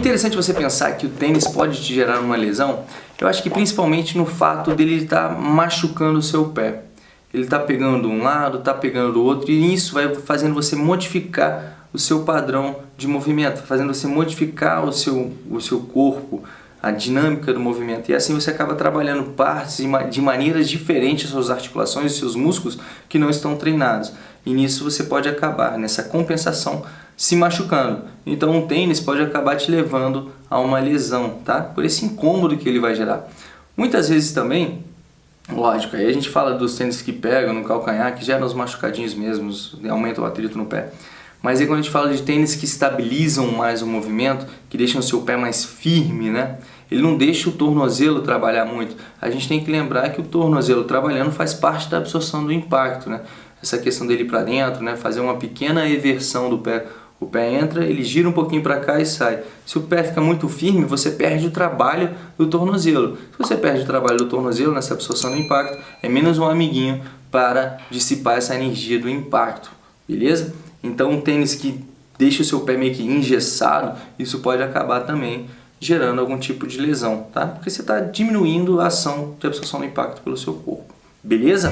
interessante você pensar que o tênis pode te gerar uma lesão, eu acho que principalmente no fato dele estar tá machucando o seu pé. Ele está pegando um lado, está pegando o outro, e isso vai fazendo você modificar o seu padrão de movimento, fazendo você modificar o seu, o seu corpo, a dinâmica do movimento. E assim você acaba trabalhando partes de maneiras diferentes, suas articulações e seus músculos que não estão treinados. E nisso você pode acabar, nessa compensação, se machucando. Então um tênis pode acabar te levando a uma lesão, tá? Por esse incômodo que ele vai gerar. Muitas vezes também, lógico, aí a gente fala dos tênis que pegam no calcanhar, que geram os machucadinhos mesmos, aumenta o atrito no pé. Mas aí quando a gente fala de tênis que estabilizam mais o movimento, que deixam o seu pé mais firme, né? Ele não deixa o tornozelo trabalhar muito. A gente tem que lembrar que o tornozelo trabalhando faz parte da absorção do impacto, né? Essa questão dele para dentro, né? Fazer uma pequena eversão do pé o pé entra, ele gira um pouquinho para cá e sai. Se o pé fica muito firme, você perde o trabalho do tornozelo. Se você perde o trabalho do tornozelo nessa absorção do impacto, é menos um amiguinho para dissipar essa energia do impacto, beleza? Então um tênis que deixa o seu pé meio que engessado, isso pode acabar também gerando algum tipo de lesão, tá? Porque você está diminuindo a ação de absorção do impacto pelo seu corpo, beleza?